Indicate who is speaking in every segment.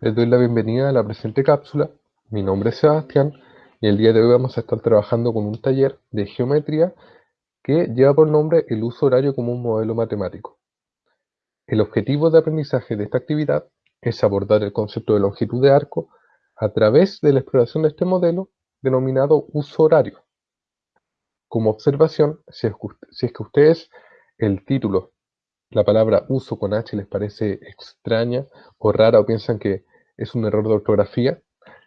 Speaker 1: Les doy la bienvenida a la presente cápsula. Mi nombre es Sebastián y el día de hoy vamos a estar trabajando con un taller de geometría que lleva por nombre el uso horario como un modelo matemático. El objetivo de aprendizaje de esta actividad es abordar el concepto de longitud de arco a través de la exploración de este modelo denominado uso horario. Como observación, si es que, ustedes el título la palabra uso con H les parece extraña o rara o piensan que es un error de ortografía,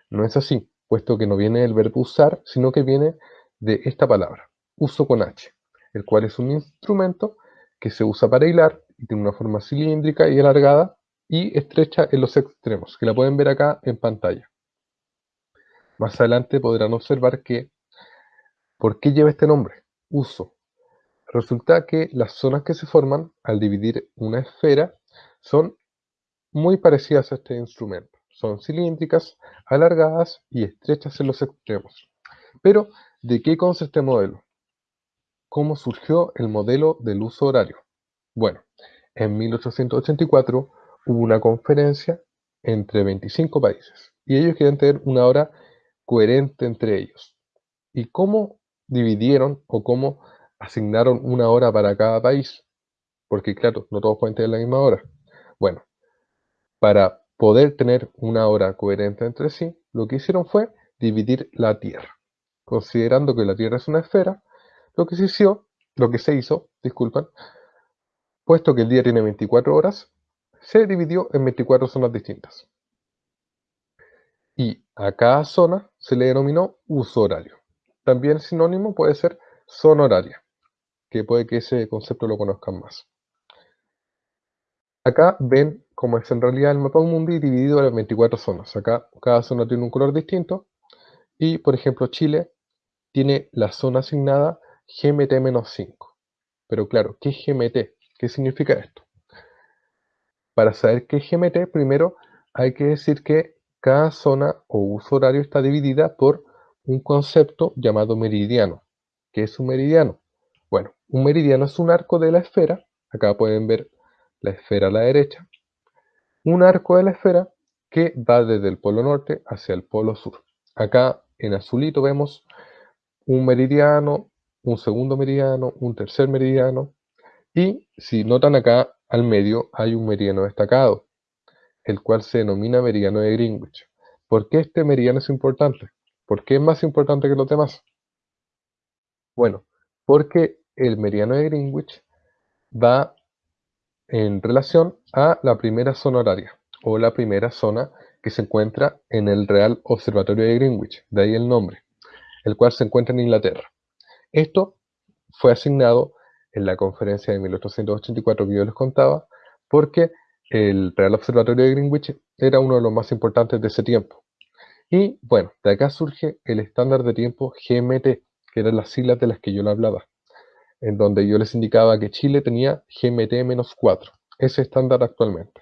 Speaker 1: no es así, puesto que no viene del verbo usar, sino que viene de esta palabra, uso con H, el cual es un instrumento que se usa para hilar y tiene una forma cilíndrica y alargada y estrecha en los extremos, que la pueden ver acá en pantalla. Más adelante podrán observar que, ¿por qué lleva este nombre? Uso. Resulta que las zonas que se forman al dividir una esfera son muy parecidas a este instrumento. Son cilíndricas, alargadas y estrechas en los extremos. Pero, ¿de qué consta este modelo? ¿Cómo surgió el modelo del uso horario? Bueno, en 1884 hubo una conferencia entre 25 países y ellos querían tener una hora coherente entre ellos. ¿Y cómo dividieron o cómo asignaron una hora para cada país, porque claro, no todos pueden tener la misma hora. Bueno, para poder tener una hora coherente entre sí, lo que hicieron fue dividir la Tierra. Considerando que la Tierra es una esfera, lo que se hizo, lo que se hizo, disculpan, puesto que el día tiene 24 horas, se dividió en 24 zonas distintas. Y a cada zona se le denominó uso horario. También sinónimo puede ser zona horaria que puede que ese concepto lo conozcan más. Acá ven cómo es en realidad el mapa mundi dividido en 24 zonas. Acá cada zona tiene un color distinto. Y, por ejemplo, Chile tiene la zona asignada GMT-5. Pero claro, ¿qué es GMT? ¿Qué significa esto? Para saber qué es GMT, primero hay que decir que cada zona o uso horario está dividida por un concepto llamado meridiano. ¿Qué es un meridiano? Bueno, un meridiano es un arco de la esfera, acá pueden ver la esfera a la derecha, un arco de la esfera que va desde el polo norte hacia el polo sur. Acá en azulito vemos un meridiano, un segundo meridiano, un tercer meridiano, y si notan acá al medio hay un meridiano destacado, el cual se denomina meridiano de Greenwich. ¿Por qué este meridiano es importante? ¿Por qué es más importante que los demás? Bueno, porque el meridiano de Greenwich va en relación a la primera zona horaria o la primera zona que se encuentra en el Real Observatorio de Greenwich, de ahí el nombre, el cual se encuentra en Inglaterra. Esto fue asignado en la conferencia de 1884 que yo les contaba, porque el Real Observatorio de Greenwich era uno de los más importantes de ese tiempo. Y bueno, de acá surge el estándar de tiempo GMT, que eran las siglas de las que yo le hablaba en donde yo les indicaba que Chile tenía GMT-4, ese estándar actualmente.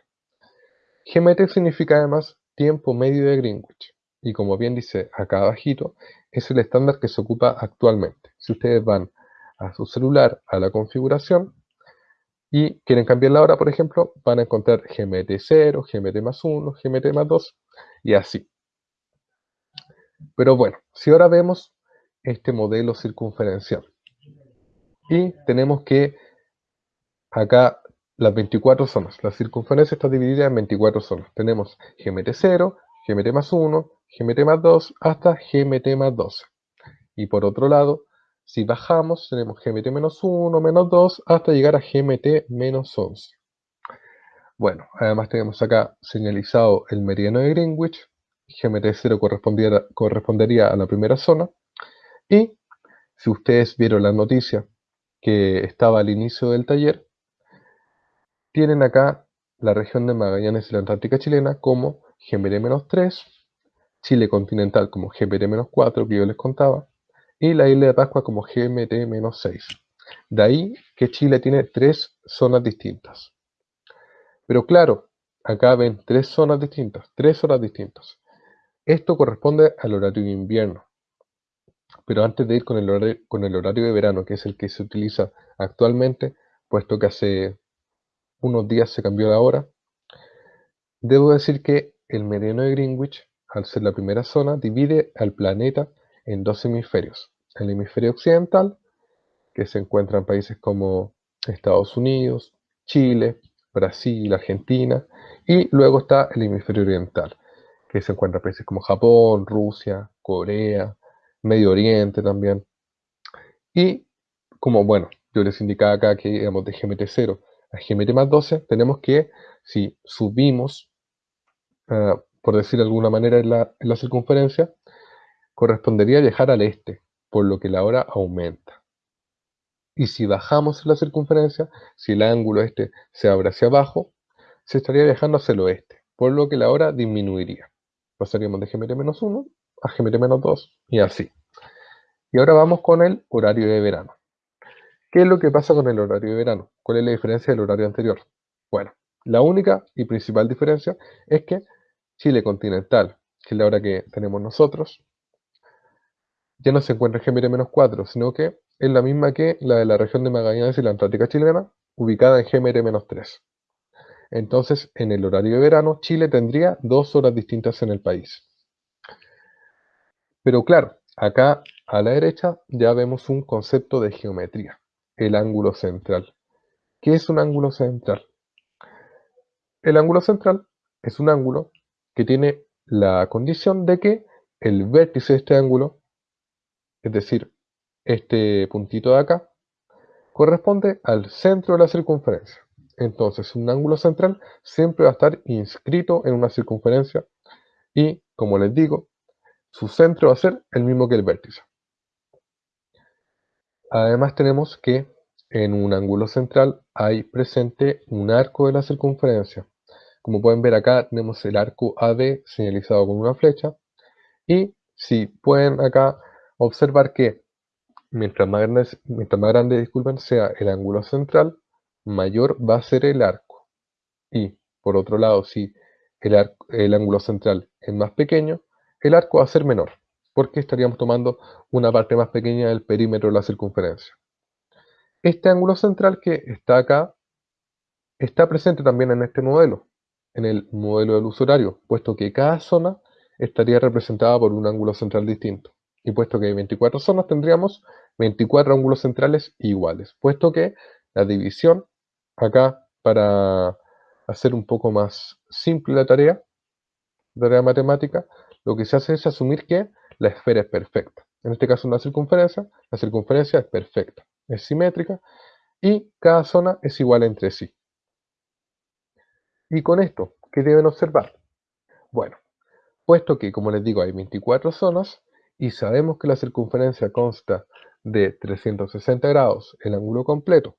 Speaker 1: GMT significa además tiempo medio de Greenwich, y como bien dice acá abajito, es el estándar que se ocupa actualmente. Si ustedes van a su celular, a la configuración, y quieren cambiar la hora, por ejemplo, van a encontrar GMT 0, GMT más 1, GMT más 2, y así. Pero bueno, si ahora vemos este modelo circunferencial, y tenemos que acá las 24 zonas. La circunferencia está dividida en 24 zonas. Tenemos GMT 0, GMT más 1, GMT más 2, hasta GMT más 12. Y por otro lado, si bajamos, tenemos GMT menos 1, menos 2, hasta llegar a GMT menos 11. Bueno, además tenemos acá señalizado el meridiano de Greenwich. GMT 0 correspondería, correspondería a la primera zona. Y si ustedes vieron la noticia que estaba al inicio del taller, tienen acá la región de Magallanes y la Antártica chilena como GMT-3, Chile continental como GMT-4, que yo les contaba, y la isla de Pascua como GMT-6. De ahí que Chile tiene tres zonas distintas. Pero claro, acá ven tres zonas distintas, tres horas distintas. Esto corresponde al horario de invierno. Pero antes de ir con el, horario, de verano, que es el que se utiliza actualmente, puesto que hace unos días se cambió la hora, debo decir que el meridiano de Greenwich, al ser la primera zona, divide al planeta en dos hemisferios. El hemisferio occidental, que se encuentra en países como Estados Unidos, Chile, Brasil, Argentina, y luego está el hemisferio oriental, que se encuentra en países como Japón, Rusia, Corea, Medio Oriente también. Y como, bueno, yo les indicaba acá que, digamos, de GMT 0 a GMT más 12, tenemos que, si subimos, ah, por decir de alguna manera, en la, en la circunferencia, correspondería viajar al este, por lo que la hora aumenta. Y si bajamos en la circunferencia, si el ángulo este se abre hacia abajo, se estaría viajando hacia el oeste, por lo que la hora disminuiría. Pasaríamos de GMT-1 a GMT-2 y así. Y ahora vamos con el horario de verano. ¿Qué es lo que pasa con el horario de verano? ¿Cuál es la diferencia del horario anterior? Bueno, la única y principal diferencia es que Chile continental, que es la hora que tenemos nosotros, ya no se encuentra en GMT-4, sino que es la misma que la de la región de Magallanes y la Antártica chilena, ubicada en GMT-3. Entonces, en el horario de verano, Chile tendría dos horas distintas en el país. Pero claro, acá a la derecha ya vemos un concepto de geometría, el ángulo central. ¿Qué es un ángulo central? El ángulo central es un ángulo que tiene la condición de que el vértice de este ángulo, es decir, este puntito de acá, corresponde al centro de la circunferencia. Entonces, un ángulo central siempre va a estar inscrito en una circunferencia y, como les digo, su centro va a ser el mismo que el vértice. Además tenemos que en un ángulo central hay presente un arco de la circunferencia. Como pueden ver acá tenemos el arco AD señalizado con una flecha y si pueden acá observar que mientras más grande, mientras más grande disculpen, sea el ángulo central, mayor va a ser el arco. Y por otro lado, si el, el ángulo central es más pequeño, el arco va a ser menor, porque estaríamos tomando una parte más pequeña del perímetro de la circunferencia. Este ángulo central que está acá está presente también en este modelo, en el modelo del usuario, puesto que cada zona estaría representada por un ángulo central distinto. Y puesto que hay 24 zonas, tendríamos 24 ángulos centrales iguales, puesto que la división acá, para hacer un poco más simple la tarea, tarea matemática, lo que se hace es asumir que la esfera es perfecta. En este caso una circunferencia, la circunferencia es perfecta, es simétrica y cada zona es igual entre sí. Y con esto, ¿qué deben observar? Bueno, puesto que, como les digo, hay 24 zonas y sabemos que la circunferencia consta de 360 grados el ángulo completo,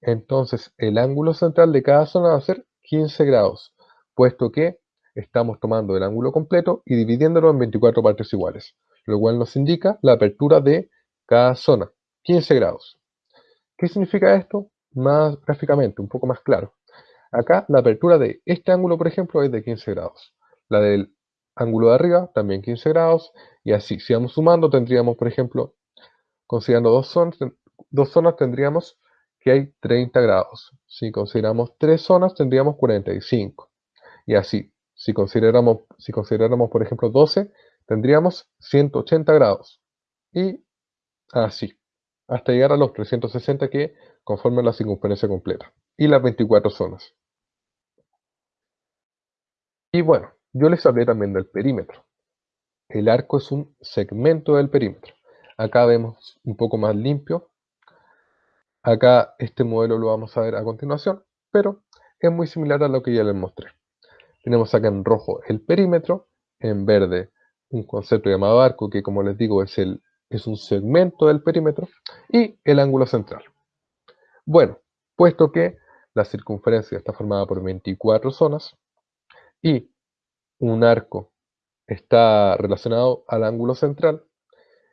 Speaker 1: entonces el ángulo central de cada zona va a ser 15 grados, puesto que estamos tomando el ángulo completo y dividiéndolo en 24 partes iguales, lo cual nos indica la apertura de cada zona, 15 grados. ¿Qué significa esto? Más gráficamente, un poco más claro. Acá la apertura de este ángulo, por ejemplo, es de 15 grados. La del ángulo de arriba, también 15 grados. Y así, si vamos sumando, tendríamos, por ejemplo, considerando dos zonas, dos zonas tendríamos que hay 30 grados. Si consideramos tres zonas, tendríamos 45. Y así, si si consideramos, por ejemplo, 12, tendríamos 180 grados. Y así, hasta llegar a los 360 que conforman la circunferencia completa. Y las 24 zonas. Y bueno, yo les hablé también del perímetro. El arco es un segmento del perímetro. Acá vemos un poco más limpio. Acá este modelo lo vamos a ver a continuación, pero es muy similar a lo que ya les mostré. Tenemos acá en rojo el perímetro, en verde un concepto llamado arco, que como les digo es, el, es un segmento del perímetro, y el ángulo central. Bueno, puesto que la circunferencia está formada por 24 zonas y un arco está relacionado al ángulo central,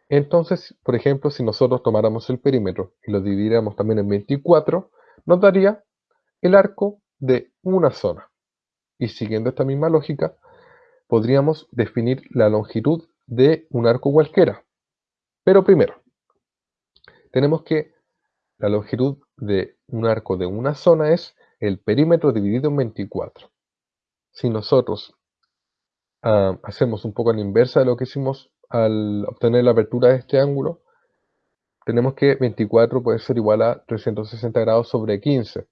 Speaker 1: entonces, por ejemplo, si nosotros tomáramos el perímetro y lo dividiéramos también en 24, nos daría el arco de una zona. Y siguiendo esta misma lógica, podríamos definir la longitud de un arco cualquiera. Pero primero, tenemos que la longitud de un arco de una zona es el perímetro dividido en 24. Si nosotros ah, hacemos un poco la inversa de lo que hicimos al obtener la apertura de este ángulo, tenemos que 24 puede ser igual a 360 grados sobre 15.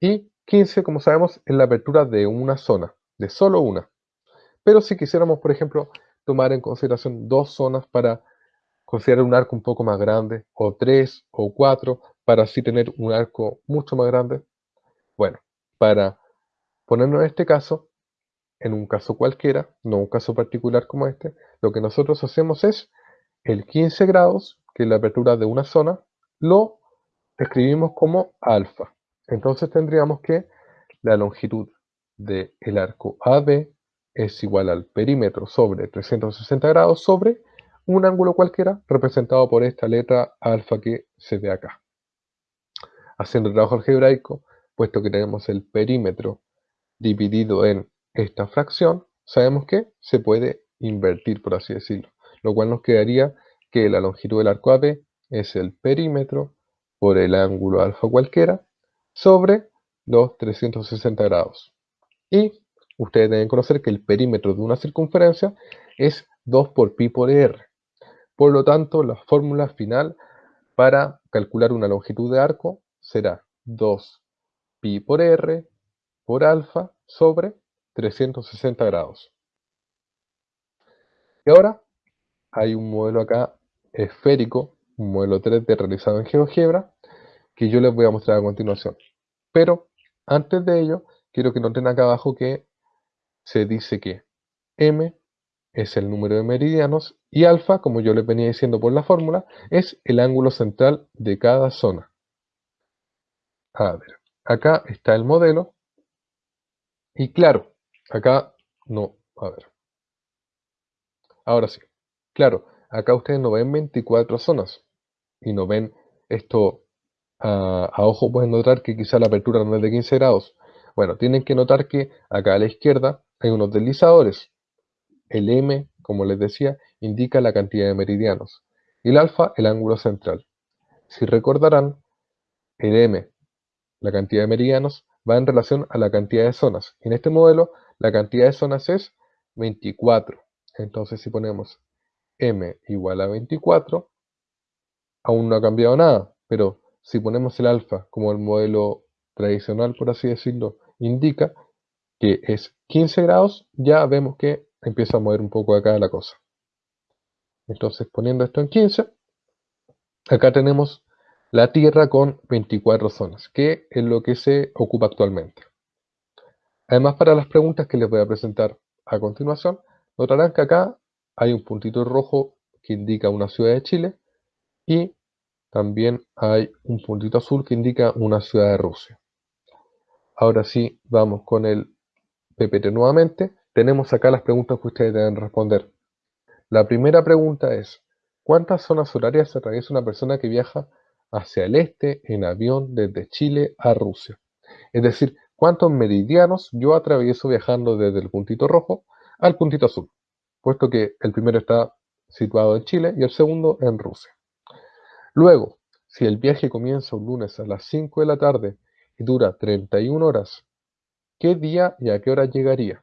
Speaker 1: Y 15, como sabemos, es la apertura de una zona, de solo una. Pero si quisiéramos, por ejemplo, tomar en consideración dos zonas para considerar un arco un poco más grande, o tres, o cuatro, para así tener un arco mucho más grande. Bueno, para ponernos en este caso, en un caso cualquiera, no un caso particular como este, lo que nosotros hacemos es el 15 grados, que es la apertura de una zona, lo escribimos como alfa. Entonces tendríamos que la longitud del arco AB es igual al perímetro sobre 360 grados sobre un ángulo cualquiera representado por esta letra alfa que se ve acá. Haciendo el trabajo algebraico, puesto que tenemos el perímetro dividido en esta fracción, sabemos que se puede invertir, por así decirlo, lo cual nos quedaría que la longitud del arco AB es el perímetro por el ángulo alfa cualquiera sobre los 360 grados. Y ustedes deben conocer que el perímetro de una circunferencia es 2 por pi por r. Por lo tanto, la fórmula final para calcular una longitud de arco será 2 pi por r por alfa sobre 360 grados. Y ahora hay un modelo acá esférico, un modelo 3D realizado en GeoGebra, que yo les voy a mostrar a continuación. Pero antes de ello, quiero que noten acá abajo que se dice que m es el número de meridianos y alfa, como yo les venía diciendo por la fórmula, es el ángulo central de cada zona. A ver, acá está el modelo y claro, acá no, a ver. Ahora sí, claro, acá ustedes no ven 24 zonas y no ven esto a, ojo pueden notar que quizá la apertura no es de 15 grados. Bueno, tienen que notar que acá a la izquierda hay unos deslizadores. El M, como les decía, indica la cantidad de meridianos y el alfa el ángulo central. Si recordarán, el M, la cantidad de meridianos, va en relación a la cantidad de zonas. En este modelo, la cantidad de zonas es 24. Entonces, si ponemos M igual a 24, aún no ha cambiado nada, pero si ponemos el alfa como el modelo tradicional, por así decirlo, indica que es 15 grados, ya vemos que empieza a mover un poco acá la cosa. Entonces, poniendo esto en 15, acá tenemos la Tierra con 24 zonas, que es lo que se ocupa actualmente. Además, para las preguntas que les voy a presentar a continuación, notarán que acá hay un puntito rojo que indica una ciudad de Chile y también hay un puntito azul que indica una ciudad de Rusia. Ahora sí, vamos con el PPT nuevamente. Tenemos acá las preguntas que ustedes deben responder. La primera pregunta es, ¿cuántas zonas horarias atraviesa una persona que viaja hacia el este en avión desde Chile a Rusia? Es decir, ¿cuántos meridianos yo atravieso viajando desde el puntito rojo al puntito azul? Puesto que el primero está situado en Chile y el segundo en Rusia. Luego, si el viaje comienza un lunes a las 5 de la tarde y dura 31 horas, ¿qué día y a qué hora llegaría?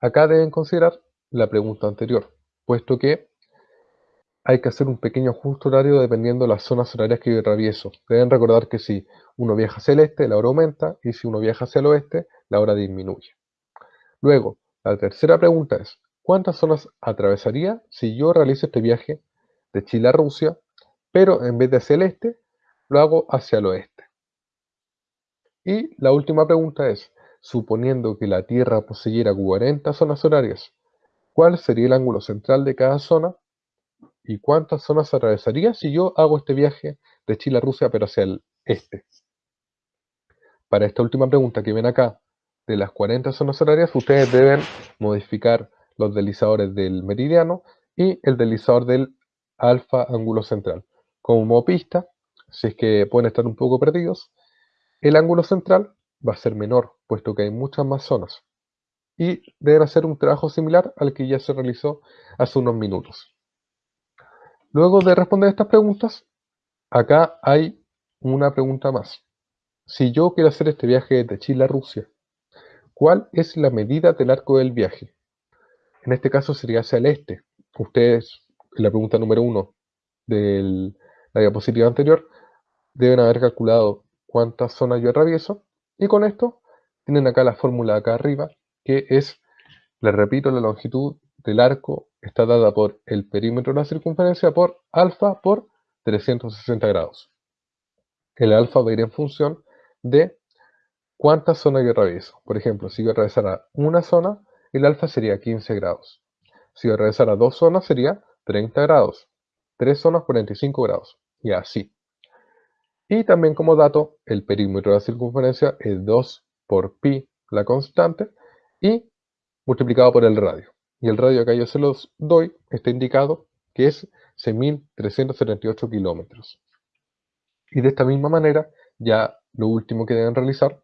Speaker 1: Acá deben considerar la pregunta anterior, puesto que hay que hacer un pequeño ajuste horario dependiendo de las zonas horarias que yo atravieso. Deben recordar que si uno viaja hacia el este, la hora aumenta, y si uno viaja hacia el oeste, la hora disminuye. Luego, la tercera pregunta es, ¿cuántas zonas atravesaría si yo realizo este viaje de Chile a Rusia, pero en vez de hacia el este, lo hago hacia el oeste. Y la última pregunta es, suponiendo que la Tierra poseyera 40 zonas horarias, ¿cuál sería el ángulo central de cada zona? ¿Y cuántas zonas atravesaría si yo hago este viaje de Chile a Rusia, pero hacia el este? Para esta última pregunta que ven acá, de las 40 zonas horarias, ustedes deben modificar los deslizadores del meridiano y el deslizador del alfa ángulo central. Como pista, si es que pueden estar un poco perdidos, el ángulo central va a ser menor, puesto que hay muchas más zonas. Y deben hacer un trabajo similar al que ya se realizó hace unos minutos. Luego de responder estas preguntas, acá hay una pregunta más. Si yo quiero hacer este viaje de Chile a Rusia, ¿Cuál es la medida del arco del viaje? En este caso sería hacia el este. Ustedes, la pregunta número uno de la diapositiva anterior, deben haber calculado cuántas zonas yo atravieso y con esto tienen acá la fórmula acá arriba que es, les repito, la longitud del arco está dada por el perímetro de la circunferencia por alfa por 360 grados. El alfa va a ir en función de cuántas zonas yo atravieso. Por ejemplo, si yo atravesara una zona, el alfa sería 15 grados. Si yo atravesara dos zonas, sería 30 grados. Tres zonas, 45 grados. Y así. Y también como dato, el perímetro de la circunferencia es 2 por pi, la constante, y multiplicado por el radio. Y el radio acá yo se los doy, está indicado que es 6.378 kilómetros. Y de esta misma manera, ya lo último que deben realizar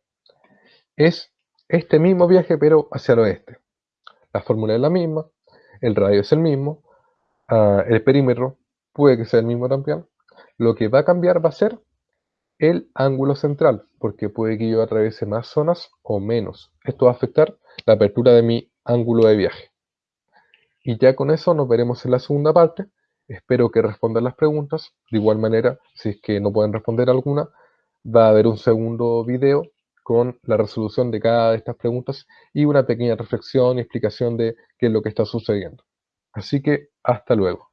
Speaker 1: es este mismo viaje pero hacia el oeste. La fórmula es la misma, el radio es el mismo, el perímetro puede que sea el mismo también. Lo que va a cambiar va a ser el ángulo central, porque puede que yo atraviese más zonas o menos. Esto va a afectar la apertura de mi ángulo de viaje. Y ya con eso nos veremos en la segunda parte. Espero que respondan las preguntas. De igual manera, si es que no pueden responder alguna, va a haber un segundo video con la resolución de cada de estas preguntas y una pequeña reflexión y explicación de qué es lo que está sucediendo. Así que hasta luego.